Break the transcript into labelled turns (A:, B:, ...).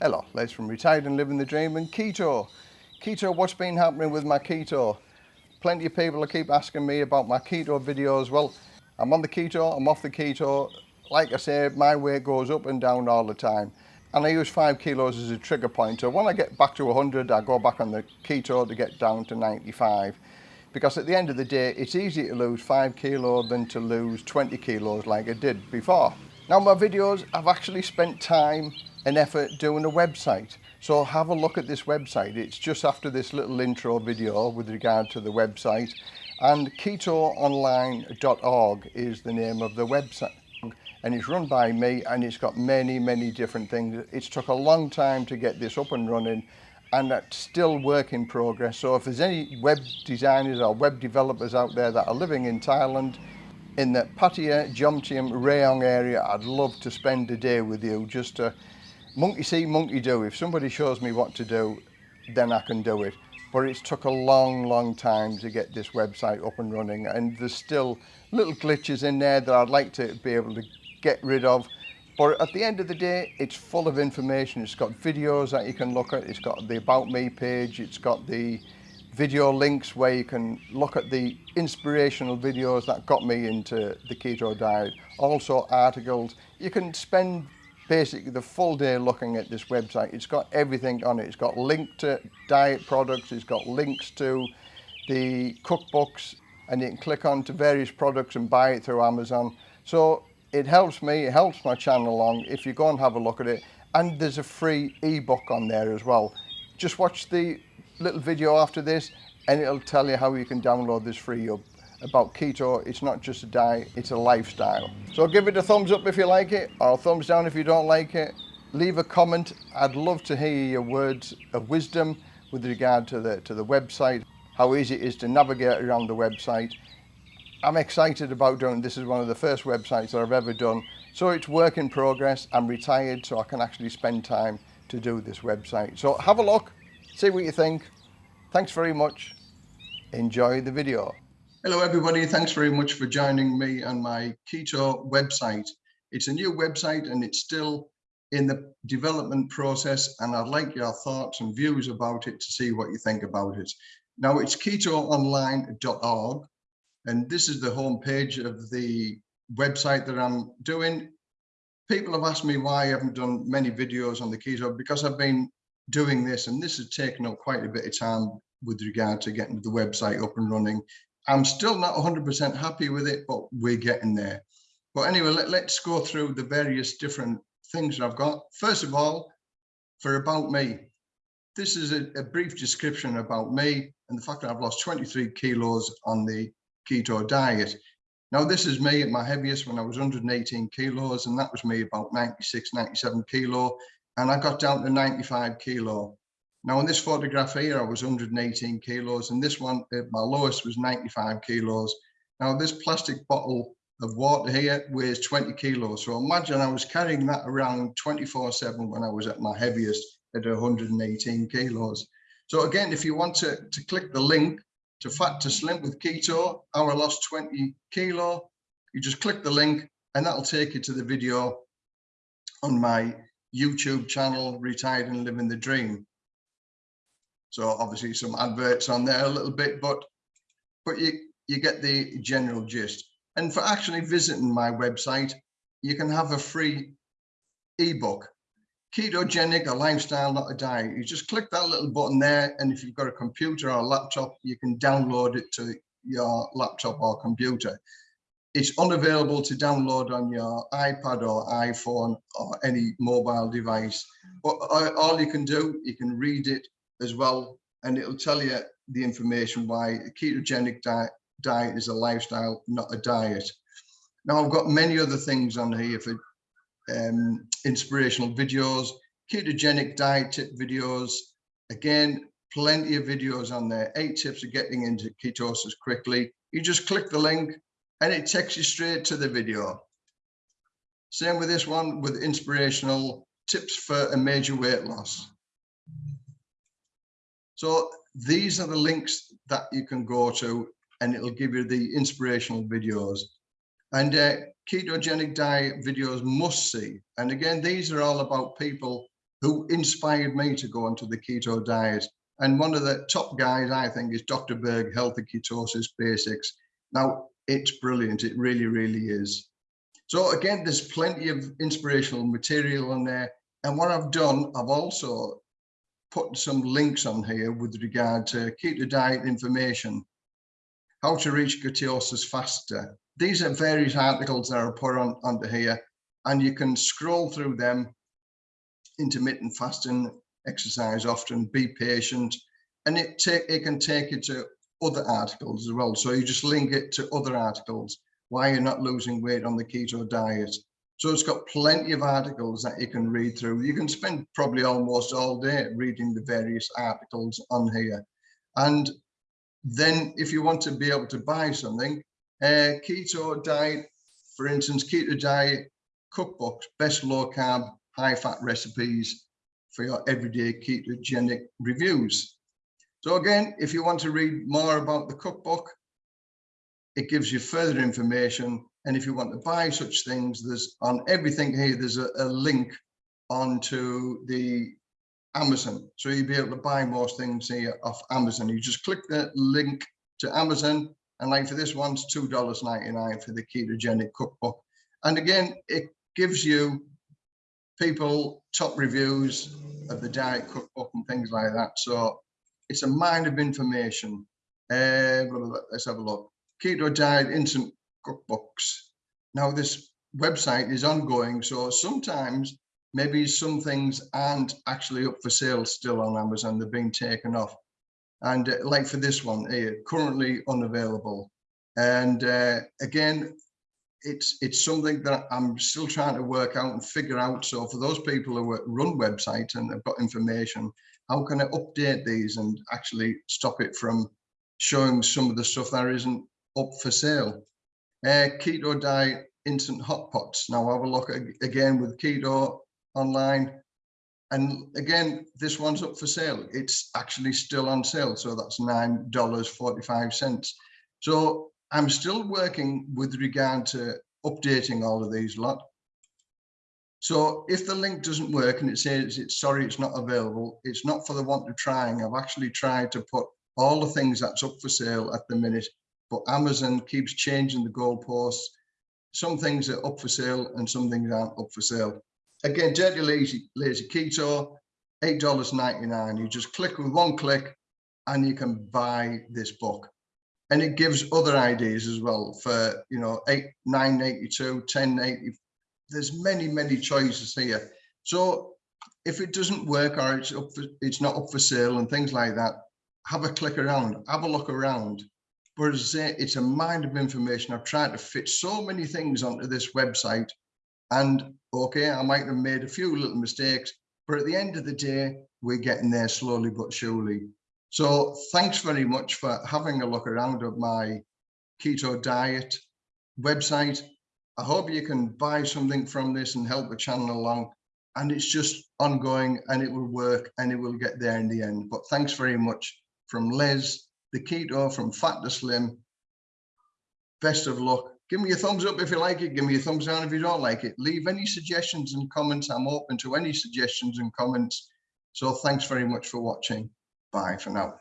A: Hello, Les from Retired and Living the Dream and Keto. Keto, what's been happening with my keto? Plenty of people keep asking me about my keto videos. Well, I'm on the keto, I'm off the keto. Like I say, my weight goes up and down all the time. And I use five kilos as a trigger point. So when I get back to 100, I go back on the keto to get down to 95 because at the end of the day it's easier to lose 5 kilo than to lose 20 kilos like I did before. Now my videos I've actually spent time an effort doing a website. So have a look at this website. It's just after this little intro video with regard to the website. And ketoonline.org is the name of the website. And it's run by me and it's got many, many different things. It's took a long time to get this up and running and that's still work in progress. So if there's any web designers or web developers out there that are living in Thailand, in the Pattaya, Jomtium, Rayong area, I'd love to spend a day with you just to monkey see, monkey do. If somebody shows me what to do, then I can do it. But it's took a long, long time to get this website up and running and there's still little glitches in there that I'd like to be able to get rid of but at the end of the day, it's full of information. It's got videos that you can look at. It's got the About Me page. It's got the video links where you can look at the inspirational videos that got me into the keto diet. Also articles. You can spend basically the full day looking at this website. It's got everything on it. It's got link to diet products. It's got links to the cookbooks and you can click on to various products and buy it through Amazon. So it helps me, it helps my channel along if you go and have a look at it. And there's a free ebook on there as well. Just watch the little video after this and it'll tell you how you can download this free about keto. It's not just a diet, it's a lifestyle. So give it a thumbs up if you like it or thumbs down if you don't like it. Leave a comment. I'd love to hear your words of wisdom with regard to the, to the website, how easy it is to navigate around the website I'm excited about doing this is one of the first websites that I've ever done so it's work in progress I'm retired so I can actually spend time to do this website so have a look see what you think thanks very much enjoy the video hello everybody thanks very much for joining me on my keto website it's a new website and it's still in the development process and I'd like your thoughts and views about it to see what you think about it now it's ketoonline.org and this is the home page of the website that I'm doing. People have asked me why I haven't done many videos on the keto because I've been doing this and this has taken up quite a bit of time with regard to getting the website up and running. I'm still not 100% happy with it, but we're getting there. But anyway, let, let's go through the various different things that I've got. First of all, for About Me, this is a, a brief description about me and the fact that I've lost 23 kilos on the keto diet. Now, this is me at my heaviest when I was 118 kilos, and that was me about 96, 97 kilo, and I got down to 95 kilo. Now, in this photograph here, I was 118 kilos, and this one, uh, my lowest was 95 kilos. Now, this plastic bottle of water here weighs 20 kilos. So imagine I was carrying that around 24 7 when I was at my heaviest at 118 kilos. So again, if you want to, to click the link to fat to slim with keto, hour lost 20 kilo. You just click the link and that'll take you to the video on my YouTube channel, Retired and Living the Dream. So obviously some adverts on there a little bit, but but you, you get the general gist. And for actually visiting my website, you can have a free ebook ketogenic, a lifestyle, not a diet. You just click that little button there. And if you've got a computer or a laptop, you can download it to your laptop or computer. It's unavailable to download on your iPad or iPhone or any mobile device. But uh, all you can do, you can read it as well, and it'll tell you the information why a ketogenic diet, diet is a lifestyle, not a diet. Now, I've got many other things on here for um, inspirational videos, ketogenic diet tip videos. Again, plenty of videos on there. Eight tips of getting into ketosis quickly. You just click the link and it takes you straight to the video. Same with this one with inspirational tips for a major weight loss. So these are the links that you can go to and it'll give you the inspirational videos and uh, ketogenic diet videos must see. And again, these are all about people who inspired me to go onto the keto diet. And one of the top guys, I think, is Dr. Berg, Healthy Ketosis Basics. Now, it's brilliant. It really, really is. So again, there's plenty of inspirational material on there. And what I've done, I've also put some links on here with regard to keto diet information, how to reach ketosis faster. These are various articles that are put on under here, and you can scroll through them. Intermittent fasting, exercise often, be patient, and it take it can take you to other articles as well. So you just link it to other articles, why you're not losing weight on the keto diet. So it's got plenty of articles that you can read through. You can spend probably almost all day reading the various articles on here. And then if you want to be able to buy something, uh, keto diet, for instance, keto diet cookbooks, best low carb, high fat recipes for your everyday ketogenic reviews. So again, if you want to read more about the cookbook, it gives you further information. And if you want to buy such things, there's on everything here, there's a, a link onto the Amazon. So you'll be able to buy most things here off Amazon. You just click the link to Amazon. And like for this one, it's $2.99 for the ketogenic cookbook. And again, it gives you people top reviews of the diet cookbook and things like that. So it's a mine of information. Uh, let's have a look. Keto Diet Instant Cookbooks. Now this website is ongoing, so sometimes maybe some things aren't actually up for sale still on Amazon, they're being taken off. And uh, like for this one, uh, currently unavailable. And uh, again, it's it's something that I'm still trying to work out and figure out. So for those people who run websites and they've got information, how can I update these and actually stop it from showing some of the stuff that isn't up for sale? Uh, keto diet instant hot pots. Now have a look again with keto online. And again, this one's up for sale. It's actually still on sale. So that's $9.45. So I'm still working with regard to updating all of these lot. So if the link doesn't work and it says it's sorry, it's not available, it's not for the want of trying. I've actually tried to put all the things that's up for sale at the minute, but Amazon keeps changing the goalposts. Some things are up for sale and some things aren't up for sale. Again, Dirty Lazy, Lazy Keto, $8.99. You just click with one click and you can buy this book. And it gives other ideas as well for, you know, eight, 982, 1080, there's many, many choices here. So if it doesn't work or it's up for, it's not up for sale and things like that, have a click around, have a look around. It's a mind of information. I've tried to fit so many things onto this website and okay, I might have made a few little mistakes, but at the end of the day, we're getting there slowly but surely. So thanks very much for having a look around at my keto diet website. I hope you can buy something from this and help the channel along. And it's just ongoing and it will work and it will get there in the end. But thanks very much from Les, the keto from Fat to Slim. Best of luck. Give me a thumbs up if you like it. Give me a thumbs down if you don't like it. Leave any suggestions and comments. I'm open to any suggestions and comments. So thanks very much for watching. Bye for now.